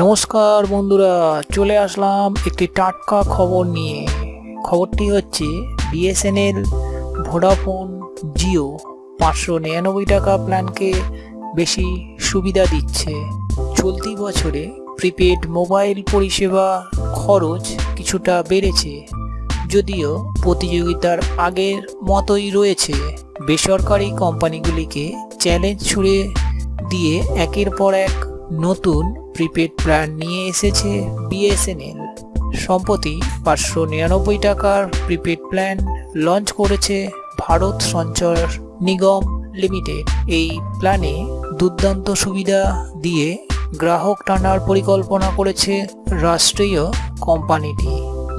নমস্কার বন্ধুরা, চলে আসলাম একটি টাটকা খবর নিয়ে। খবরটি হচ্ছে, বিএসএনএল, ভোডাফোন, জিও পাঁচশো নিরানব্বই টাকা প্ল্যানকে বেশি সুবিধা দিচ্ছে। চলতি বছরে প্রিপেড মোবাইল পরিষেবা খরচ কিছুটা বেড়েছে, যদিও প্রতিযোগিতার আগের মতোই রয়েছে। বেসরকারি কোম্পানিগুলিকে চ্যালেঞ্জ ছুড়ে দিয়ে একের পর এক নতুন প্রিপেড প্ল্যান নিয়ে এসেছে বিএসএনএল সম্প্রতি পাঁচশো নিরানব্বই টাকার প্রিপেড প্ল্যান লঞ্চ করেছে ভারত সঞ্চয় নিগম লিমিটেড এই প্ল্যানে দুর্দান্ত সুবিধা দিয়ে গ্রাহক টানার পরিকল্পনা করেছে রাষ্ট্রীয় কোম্পানিটি।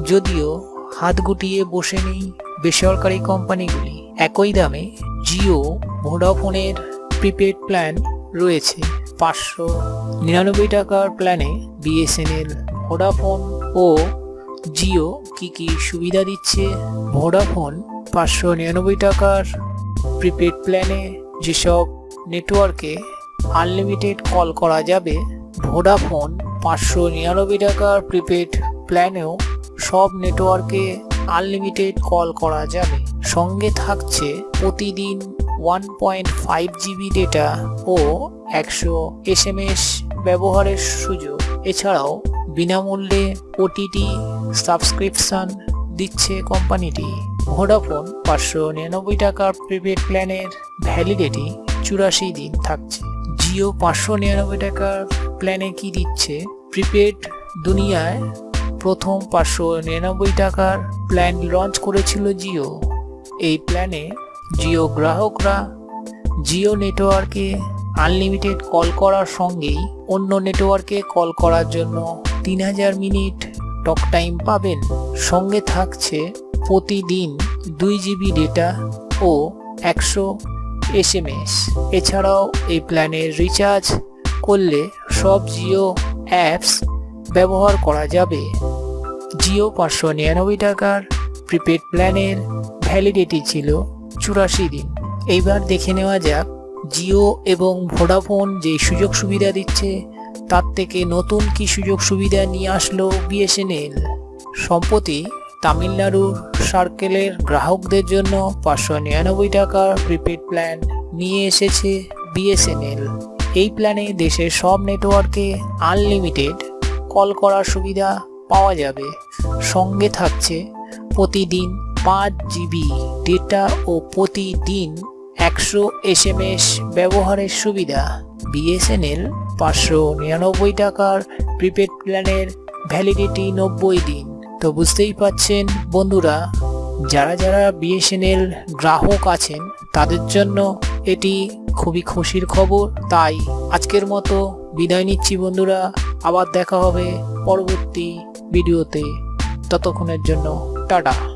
যদিও হাত গুটিয়ে বসে নেই বেসরকারি কোম্পানিগুলি। একই দামে জিও ভোডাফোনের প্রিপেড প্ল্যান রয়েছে। পাঁচশো নিরানব্বই টাকার প্ল্যানে বিএসএনএল ভোডাফোন ও জিও কি কি সুবিধা দিচ্ছে? ভোডাফোন পাঁচশো নিরানব্বই টাকার প্রিপেড প্ল্যানে যেসব নেটওয়ার্কে আনলিমিটেড কল করা যাবে, ভোডাফোন পাঁচশো নিরানব্বই টাকার প্রিপেড প্ল্যানেও সব নেটওয়ার্কে আনলিমিটেড কল করা যাবে। সঙ্গে থাকছে প্রতিদিন one point five GB data ও একশো এস ব্যবহারের সুযোগ। এছাড়াও বিনামূল্যে ওটিটি সাবস্ক্রিপশন দিচ্ছে কোম্পানিটি। ভোডাফোন পাঁচশো নিরানব্বই টাকার প্রিপেড প্ল্যানের ভ্যালিডিটি চুরাশি দিন থাকছে। জিও পাঁচশো নিরানব্বই টাকার প্ল্যানে কি দিচ্ছে? প্রিপেড দুনিয়ায় প্রথম পাঁচশো নিরানব্বই টাকার প্ল্যান লঞ্চ করেছিল জিও। এই প্ল্যানে জিও গ্রাহকরা জিও নেটওয়ার্কে আনলিমিটেড কল করার সঙ্গেই অন্য নেটওয়ার্কে কল করার জন্য তিন হাজার মিনিট টক টাইম পাবেন। সঙ্গে থাকছে প্রতিদিন দুই জিবি ডেটা ও একশো এস এম এস এছাড়াও এই প্ল্যানের রিচার্জ করলে সব জিও অ্যাপস ব্যবহার করা যাবে। জিও পাঁচশো নিরানব্বই টাকার প্রিপেড প্ল্যানের ভ্যালিডিটি ছিল চুরাশি দিন। এইবার দেখে নেওয়া যাক, জিও এবং ভোডাফোন যে সুযোগ সুবিধা দিচ্ছে, তার থেকে নতুন কি সুযোগ সুবিধা নিয়ে আসলো বিএসএনএল? সম্প্রতি তামিলনাড়ুর সার্কেলের গ্রাহকদের জন্য পাঁচশো নিরানব্বই টাকার প্রিপেড প্ল্যান নিয়ে এসেছে বিএসএনএল। এই প্ল্যানে দেশের সব নেটওয়ার্কে আনলিমিটেড কল করার সুবিধা পাওয়া যাবে। সঙ্গে থাকছে প্রতিদিন পাঁচ জিবি ডেটা ও প্রতিদিন একশো এস এম এস ব্যবহারের সুবিধা। বিএসএনএল পাঁচশো নিরানব্বই টাকার প্রিপেড প্ল্যানের ভ্যালিডিটি নব্বই দিন। তো বুঝতেই পাচ্ছেন বন্ধুরা, যারা যারা বিএসএনএল গ্রাহক আছেন, তাদের জন্য এটি খুবই খুশির খবর। তাই আজকের মতো বিদায় নিচ্ছি বন্ধুরা, আবার দেখা হবে পরবর্তী ভিডিওতে। ততক্ষণের জন্য, টাটা।